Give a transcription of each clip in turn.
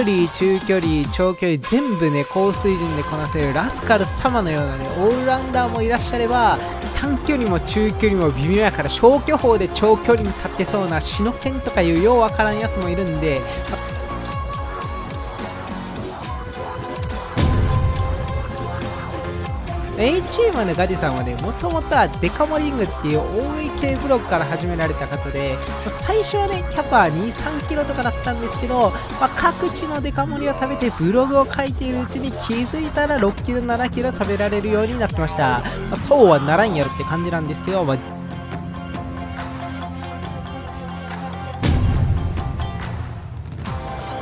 距離中距離長距離全部ね高水準でこなせるラスカル様のようなねオールラウンダーもいらっしゃれば短距離も中距離も微妙やから消去法で長距離に立ってそうなシノケンとかいうようわからんやつもいるんで、まあ A チームのガジさんはね、もともとはデカモリングっていう大井系ブロックから始められた方で、最初はね、キャパ2、3キロとかだったんですけど、まあ、各地のデカ盛りを食べてブログを書いているうちに気づいたら6キロ、7キロ食べられるようになってました。まあ、そうはならんやろって感じなんですけど、まあ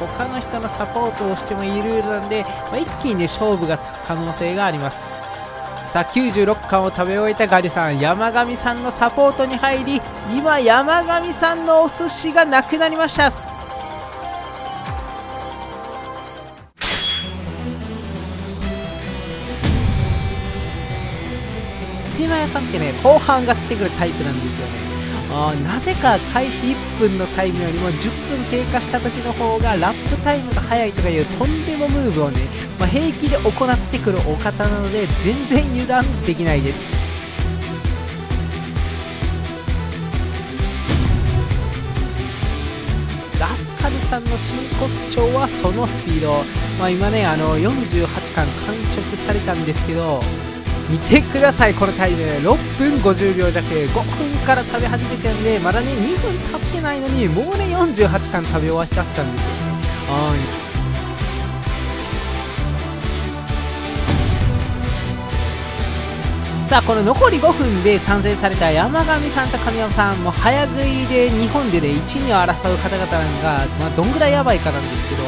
他の人のサポートをしてもいいルールなんで、まあ、一気にね勝負がつく可能性がありますさあ96巻を食べ終えたガリさん山上さんのサポートに入り今山上さんのお寿司がなくなりました。ピマ屋さんってね後半上がってくるタイプなんですよね。あなぜか開始1分のタイムよりも10分経過した時の方がラップタイムが速いとかいうとんでもムーブをね、まあ、平気で行ってくるお方なので全然油断できないです。ラスカルさんの真骨頂はそのスピード、まあ、今ねあの48巻完食されたんですけど見てくださいこのタイム。6分50秒弱。5分から食べ始めてるんでまだね2分経ってないのにもうね48巻食べ終わっちゃったんですよ。さあこの残り5分で参戦された山上さんと神山さんも早食いで日本でね1、2を争う方々が、まあ、どんぐらいやばいかなんですけど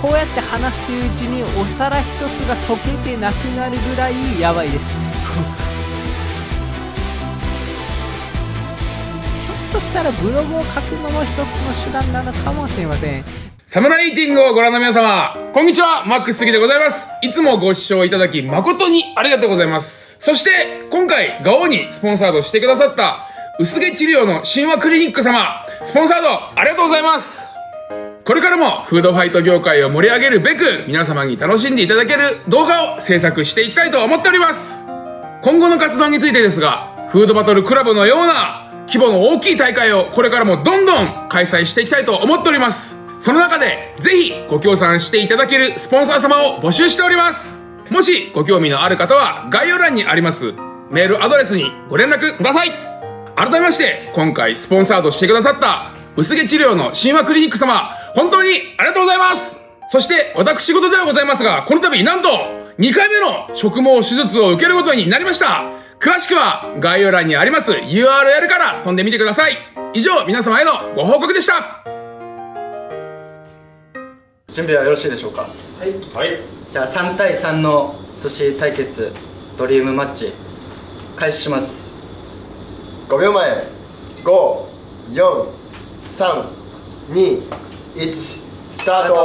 こうやって話してるうちにお皿一つが溶けてなくなるぐらいやばいです。ひょっとしたらブログを書くのも一つの手段なのかもしれません。サムライティングをご覧の皆様、こんにちは、マックス杉でございます。いつもご視聴いただき誠にありがとうございます。そして、今回、ガオにスポンサードしてくださった、薄毛治療の神話クリニック様、スポンサードありがとうございます。これからもフードファイト業界を盛り上げるべく皆様に楽しんでいただける動画を制作していきたいと思っております今後の活動についてですがフードバトルクラブのような規模の大きい大会をこれからもどんどん開催していきたいと思っておりますその中でぜひご協賛していただけるスポンサー様を募集しております。もしご興味のある方は概要欄にあります。メールアドレスにご連絡ください。改めまして今回スポンサードしてくださった薄毛治療の神話クリニック様本当にありがとうございます。そして私事ではございますが、この度なんと2回目の植毛手術を受けることになりました。詳しくは概要欄にあります URL から飛んでみてください。以上皆様へのご報告でした。準備はよろしいでしょうか？はい、はい、じゃあ3対3の寿司対決ドリームマッチ開始します。5秒前。54321 1スタート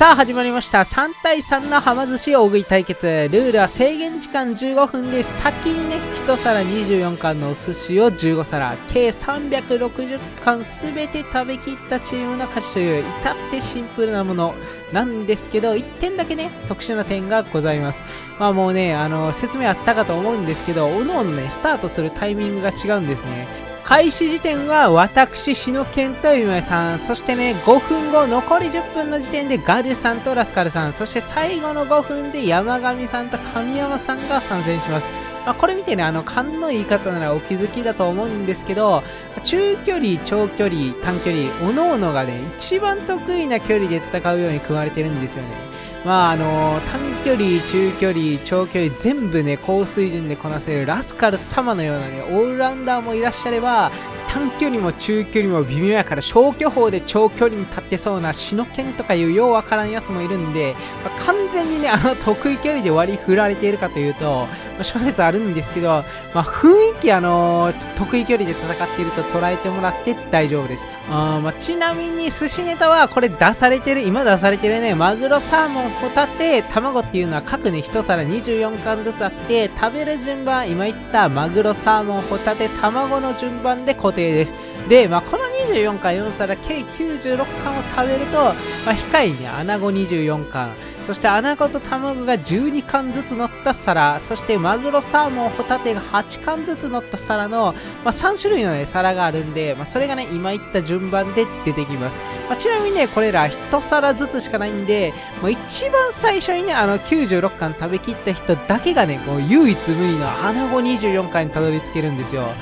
さあ始まりました。3対3のはま寿司大食い対決。ルールは制限時間15分で先にね1皿24貫のお寿司を15皿。計360貫全て食べきったチームの勝ちという至ってシンプルなもの。なんですけど1点だけね特殊な点がございます。まあもうねあの説明あったかと思うんですけどおのおのねスタートするタイミングが違うんですね。開始時点は私、篠健と今井さん、そしてね、5分後、残り10分の時点でガルさんとラスカルさん、そして最後の5分で山上さんと神山さんが参戦します。まあ、これ見てね、あの、勘の言い方ならお気づきだと思うんですけど、中距離、長距離、短距離、各々がね、一番得意な距離で戦うように組まれてるんですよね。まああの短距離、中距離、長距離全部ね高水準でこなせるラスカル様のようなねオールラウンダーもいらっしゃれば短距離も中距離も微妙やから消去法で長距離に立ってそうなシノケンとかいうようわからんやつもいるんで、まあ、完全にねあの得意距離で割り振られているかというと、まあ、諸説あるんですけど、まあ、雰囲気あの得意距離で戦っていると捉えてもらって大丈夫です。あ、まあ、ちなみに寿司ネタはこれ出されてる今出されてるねマグロサーモンホタテ卵っていうのは各ね1皿24貫ずつあって食べる順番今言ったマグロサーモンホタテ卵の順番で固定定です。で、まあ、この24巻4皿計96巻を食べると、まあ、控えに穴子24巻そして穴子と卵が12貫ずつ乗った皿そしてマグロサーモンホタテが8貫ずつ乗った皿の、まあ、3種類の、ね、皿があるんで、まあ、それがね今言った順番で出てきます、まあ、ちなみにねこれら1皿ずつしかないんで、まあ、一番最初にねあの96貫食べきった人だけがねこう唯一無二の穴子24貫にたどり着けるんですよ。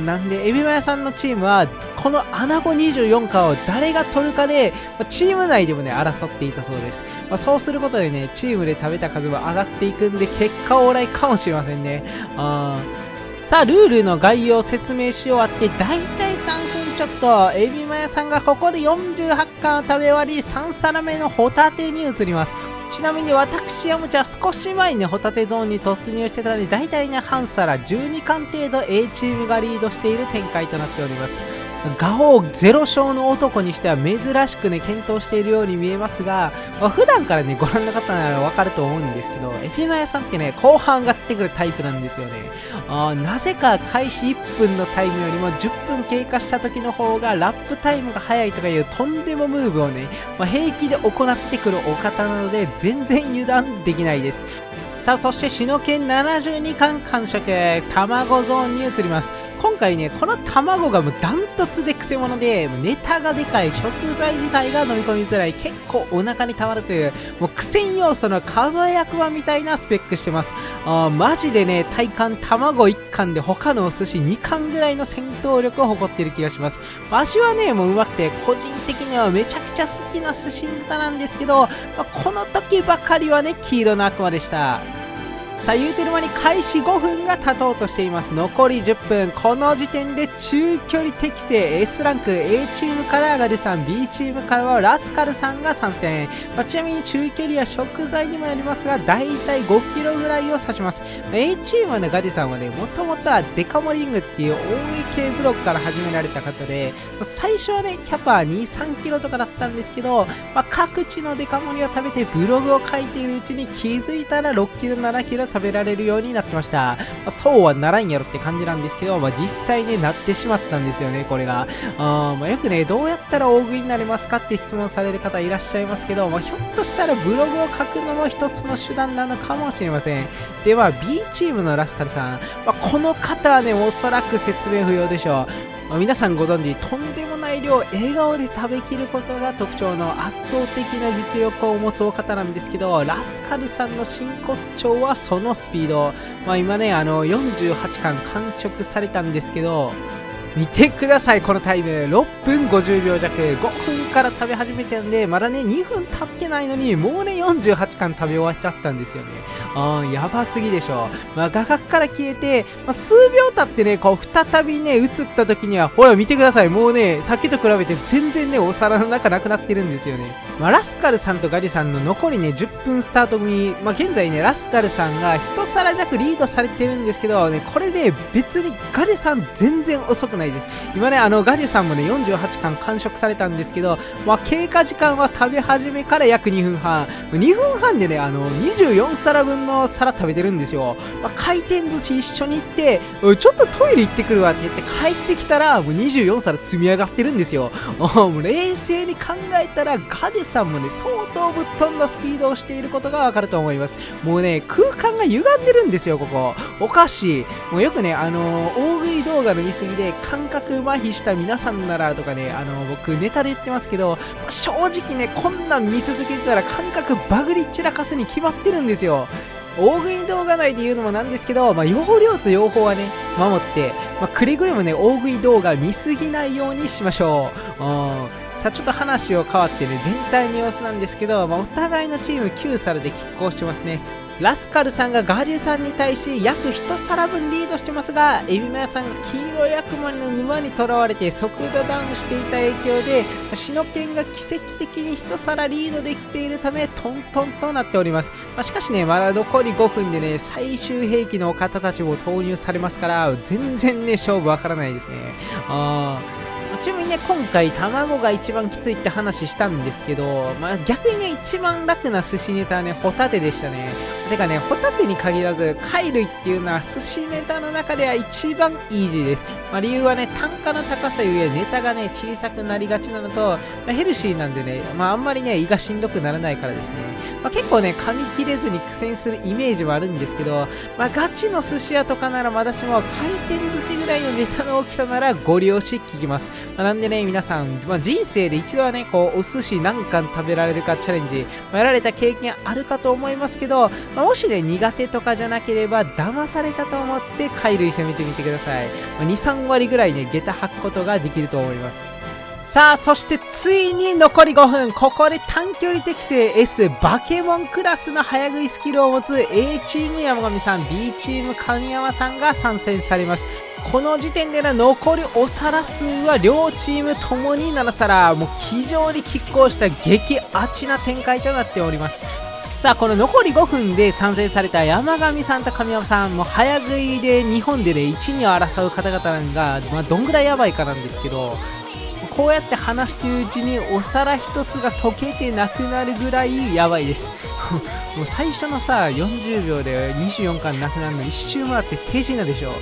なんでエビマヤさんのチームはこの穴子24巻を誰が取るかで、まあ、チーム内でもね争っていたそうです、まあ、そうすることでね、チームで食べた数も上がっていくんで、結果往来かもしれませんね。あさあ、ルールの概要を説明し終わって、だいたい3分ちょっと、エビマヤさんがここで48貫を食べ終わり、3皿目のホタテに移ります。ちなみに私、ヤムチは少し前に、ホタテゾーンに突入してたので、だいたいね、半皿12貫程度 A チームがリードしている展開となっております。ガオゼロ勝の男にしては珍しくね、検討しているように見えますが、まあ、普段からね、ご覧の方ならわかると思うんですけど、エフェマヤさんってね、後半上がってくるタイプなんですよね。なぜか開始1分のタイムよりも10分経過した時の方がラップタイムが速いとかいうとんでもムーブをね、まあ、平気で行ってくるお方なので、全然油断できないです。さあ、そして、シノケン72巻完食、卵ゾーンに移ります。今回ね、この卵がもうダントツでクセ者で、ネタがでかい、食材自体が飲み込みづらい、結構お腹にたまるという、もう苦戦要素の数え役場みたいなスペックしてます。あマジでね、体感卵1貫で他のお寿司2貫ぐらいの戦闘力を誇っている気がします。味はね、もううまくて、個人的にはめちゃくちゃ好きな寿司ネタなんですけど、まあ、この時ばかりはね、黄色の悪魔でした。さあ言うてる間に開始5分が経とうとしています。残り10分。この時点で中距離適正。S ランク。A チームからガルさん。B チームからはラスカルさんが参戦、まあ、ちなみに中距離は食材にもよりますがだいたい5キロぐらいを指します。A チームのガジさんはねもともとはデカモリングっていう大井系ブロックから始められた方で最初はねキャパ2、3キロとかだったんですけど、まあ、各地のデカ盛りを食べてブログを書いているうちに気づいたら6キロ7キロ食べられるようになってました。まあ、そうはならんやろって感じなんですけど、まあ、実際ね、なってしまったんですよね、これが。あまあ、よくね、どうやったら大食いになれますかって質問される方いらっしゃいますけど、まあ、ひょっとしたらブログを書くのも一つの手段なのかもしれません。では、B チームのラスカルさん。まあ、この方はね、おそらく説明不要でしょう。まあ、皆さんご存知とんでもない量笑顔で食べきることが特徴の圧倒的な実力を持つお方なんですけどラスカルさんの真骨頂はそのスピード、まあ、今ねあの48巻完食されたんですけど見てください、このタイム。6分50秒弱。5分から食べ始めてるんで、まだね、2分経ってないのに、もうね、48巻食べ終わっちゃったんですよね。あー、やばすぎでしょ。まあ、画角から消えて、まあ、数秒経ってね、こう、再びね、映った時には、ほら、見てください。もうね、さっきと比べて全然ね、お皿の中なくなってるんですよね。まあ、ラスカルさんとガジさんの残りね、10分スタート組、まあ、現在ね、ラスカルさんが1皿弱リードされてるんですけど、ね、これで、別にガジさん全然遅くないないです。今ねあのガジさんもね48巻完食されたんですけど、まあ、経過時間は食べ始めから約2分半。2分半でねあの24皿分の皿食べてるんですよ、まあ、回転寿司一緒に行ってちょっとトイレ行ってくるわって言って帰ってきたらもう24皿積み上がってるんですよ。もう冷静に考えたらガジさんもね相当ぶっ飛んだスピードをしていることがわかると思います。もうね空間が歪んでるんですよここ。おかしいもうよくねあのー、大食い動画の見過ぎで感覚麻痺した皆さんならとかね、あの、僕ネタで言ってますけど、正直ね、こんなん見続けてたら感覚バグり散らかすに決まってるんですよ。大食い動画内で言うのもなんですけど、まあ、容量と用法はね、守って、まあ、くれぐれもね、大食い動画見すぎないようにしましょう。うんさあ、ちょっと話を変わってね、全体の様子なんですけど、まあ、お互いのチーム9皿で拮抗してますね。ラスカルさんがガジュさんに対し約1皿分リードしてますがエビマヤさんが黄色い悪魔の沼にとらわれて速度ダウンしていた影響でシノケンが奇跡的に1皿リードできているためトントンとなっております、まあ、しかしねまだ残り5分でね最終兵器の方たちも投入されますから全然ね勝負わからないですね。あー。ちなみにね今回卵が一番きついって話したんですけど、まあ、逆にね一番楽な寿司ネタはねホタテでしたね。てかねホタテに限らず貝類っていうのは寿司ネタの中では一番イージーです、まあ、理由はね単価の高さゆえネタがね小さくなりがちなのと、まあ、ヘルシーなんでね、まあ、あんまりね胃がしんどくならないからですね、まあ、結構ね噛み切れずに苦戦するイメージはあるんですけど、まあ、ガチの寿司屋とかならまだしも回転寿司ぐらいのネタの大きさならご利用し聞きます、なんでね、皆さん、まあ、人生で一度はね、こう、お寿司何貫食べられるかチャレンジ、まあ、やられた経験あるかと思いますけど、まあ、もしね、苦手とかじゃなければ、騙されたと思って貝類攻めてみてください。まあ、2、3割ぐらいね、下駄履くことができると思います。さあ、そしてついに残り5分。ここで短距離適正 S バケモンクラスの早食いスキルを持つ A チーム山上さん、B チーム神山さんが参戦されます。この時点での残りお皿数は両チームともに7皿。もう非常に拮抗した激アチな展開となっております。さあこの残り5分で参戦された山上さんと神山さんもう早食いで日本でね1、2を争う方々が、まあ、どんぐらいやばいかなんですけどこうやって話してるうちにお皿1つが溶けてなくなるぐらいやばいです。もう最初のさ40秒で24巻なくなるの一周回って手品でしょ。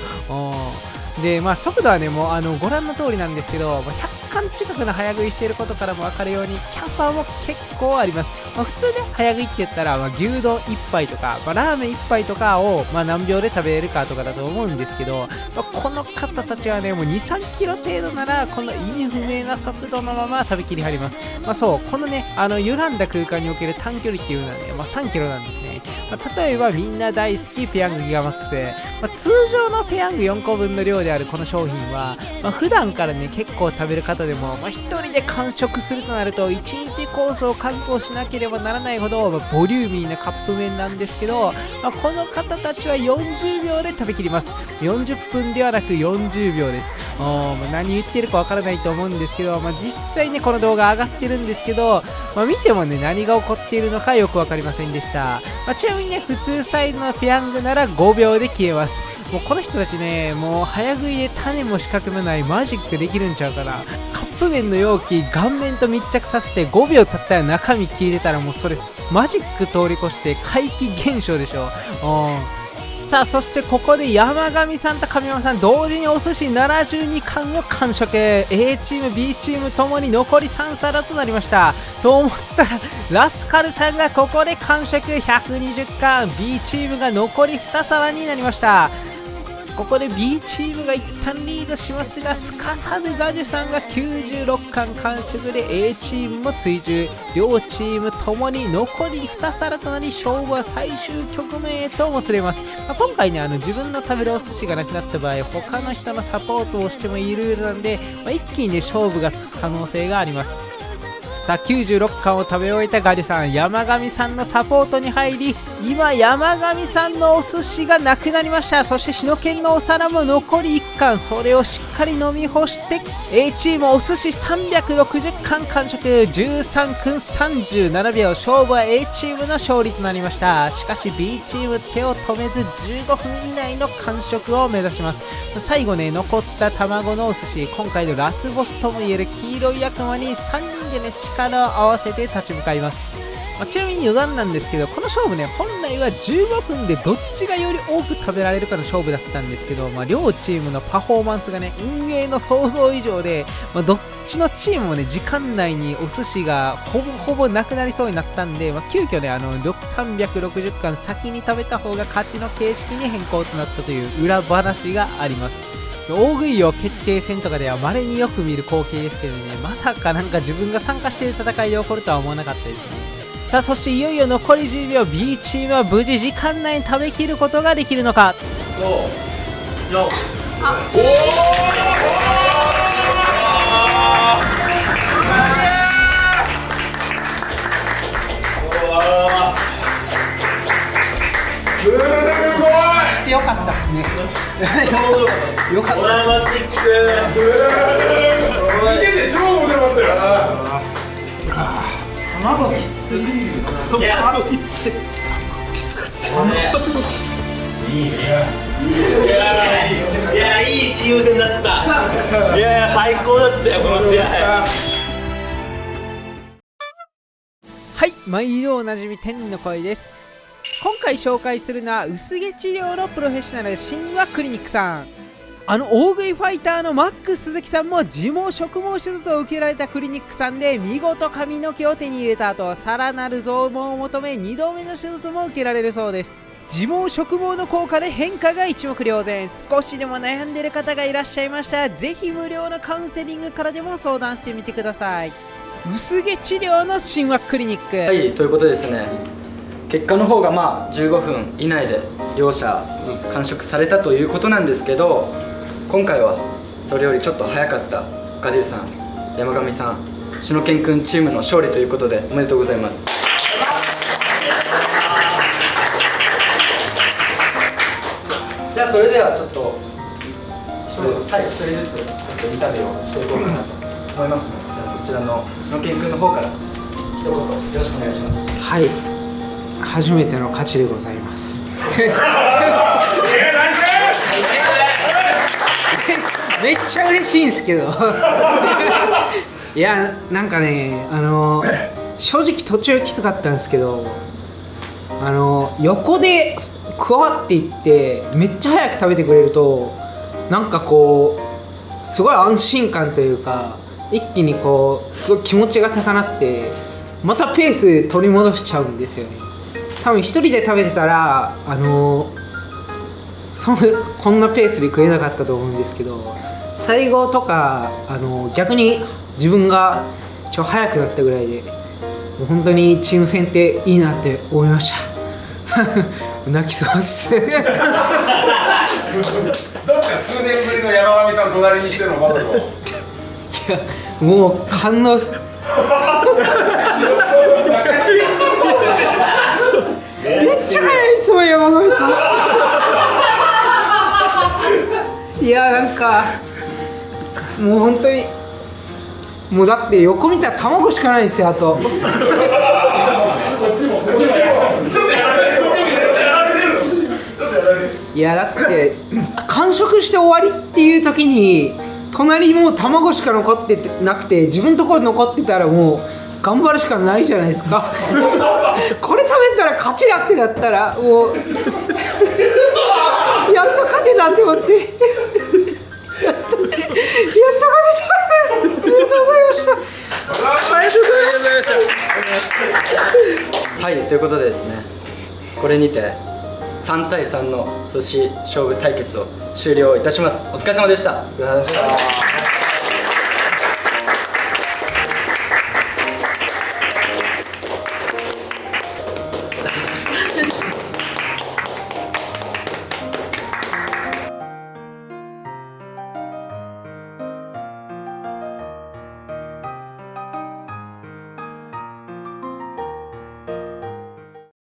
でまあ速度はねもうあのご覧の通りなんですけど100巻近くの早食いしていることからも分かるようにキャンパーも結構あります、まあ、普通ね早食いって言ったら、まあ、牛丼1杯とか、まあ、ラーメン1杯とかを、ま何秒で食べれるかとかだと思うんですけど、まこの方たちはねもう23キロ程度ならこの意味不明な速度のまま食べきりはります、まあ、そうこのねあの歪んだ空間における短距離っていうのはね、まあ3キロなんですね、ま例えばみんな大好きペヤングギガマックス、ま通常のペヤング4個分の量であるこの商品は、ま普段からね結構食べる方方でも、まあ、1人で完食するとなると1日コースを確保しなければならないほど、ボリューミーなカップ麺なんですけど、まあ、この方たちは40秒で食べきります。40分ではなく40秒です。まあ、何言ってるかわからないと思うんですけど、まあ、実際ねこの動画上がってるんですけど、まあ、見てもね何が起こっているのかよく分かりませんでした、まあ、ちなみにね普通サイズのペヤングなら5秒で消えます。もうこの人たちねもう早食いで種も仕掛けもないマジックできるんちゃうかなカップ麺の容器顔面と密着させて5秒経ったら中身消えてたらもうそれマジック通り越して怪奇現象でしょ。うん。さあそしてここで山上さんと神山さん同時にお寿司72貫を完食。A チーム B チームともに残り3皿となりました。と思ったらラスカルさんがここで完食。120貫。B チームが残り2皿になりました。ここで B チームが一旦リードしますがすかさずガジュさんが96巻完食で A チームも追従。両チームともに残り2皿となり勝負は最終局面へともつれます、まあ、今回ねあの自分の食べるお寿司がなくなった場合他の人のサポートをしてもいいルールなんで、まあ、一気にね勝負がつく可能性があります。さあ96巻を食べ終えたガリさん山上さんのサポートに入り今山上さんのお寿司がなくなりました。そして篠犬のお皿も残り1貫。それをしっかり飲み干して A チームお寿司360貫完食。13分37秒。勝負は A チームの勝利となりました。しかし B チーム手を止めず15分以内の完食を目指します。最後ね残った卵のお寿司。今回のラスボスともいえる黄色い悪魔に3人でね力を合わせて立ち向かいます、まあ、ちなみに余談なんですけどこの勝負ね本来は15分でどっちがより多く食べられるかの勝負だったんですけど、まあ、両チームのパフォーマンスがね運営の想像以上で、まあ、どっちのチームもね時間内にお寿司がほぼほぼなくなりそうになったんで、まあ、急遽ねあの360巻先に食べた方が勝ちの形式に変更となったという裏話があります。大食いを決定戦とかでは稀によく見る光景ですけどねまさかなんか自分が参加している戦いで起こるとは思わなかったですねさあそしていよいよ残り10秒 B チームは無事時間内に食べきることができるのかおおよかったですね。よかった。ドラマチック。見てて超面白かったよ。卵きつい。卵きつい。きつかった。いいね。いいね。いやいい。いやいい。戦だったいやいや最高だったよこの試合はい毎度おなじみ天の声です今回紹介するのは薄毛治療のプロフェッショナル神話クリニックさん。あの大食いファイターのマックス鈴木さんも自毛植毛手術を受けられたクリニックさんで見事髪の毛を手に入れた後さらなる増毛を求め2度目の手術も受けられるそうです。自毛植毛の効果で変化が一目瞭然少しでも悩んでる方がいらっしゃいました。らぜひ無料のカウンセリングからでも相談してみてください。薄毛治療の神話クリニック、はいということですね結果の方がまあ15分以内で両者完食されたということなんですけど今回はそれよりちょっと早かったガデュさん山上さん篠健くんチームの勝利ということでおめでとうございます。じゃあそれではちょっと一人はい一人ずつちょっとインタビューをしていこうかなと思いますのでじゃあそちらの篠健くんの方から一言よろしくお願いします。はい初めての勝ちでございます。めっちゃ嬉しいんですけど。いやなんかねあの正直途中きつかったんですけどあの横で加わっていってめっちゃ早く食べてくれるとなんかこうすごい安心感というか一気にこうすごい気持ちが高鳴ってまたペース取り戻しちゃうんですよね多分一人で食べてたらあのそのこんなペースで食えなかったと思うんですけど最後とかあの逆に自分がちょ早くなったぐらいでもう本当にチーム戦っていいなって思いました。泣きそうっす。どうですか？数年ぶりの山上さん隣にしてのバトルを。いやもう感動っすめっちゃ早いですもん山上さん。いやなんかもう本当にもうだって横見たら卵しかないんですよあと。いやだって完食して終わりっていう時に隣もう卵しか残ってなくて自分のところ残ってたらもう頑張るしかないじゃないですか。これ食べたら勝ちだってなったらもう やっと勝てたって思って。やっと勝てた。ありがとうございました。ありがとうございました。はいということでですねこれにて3対3の寿司勝負対決を終了いたします。お疲れ様でした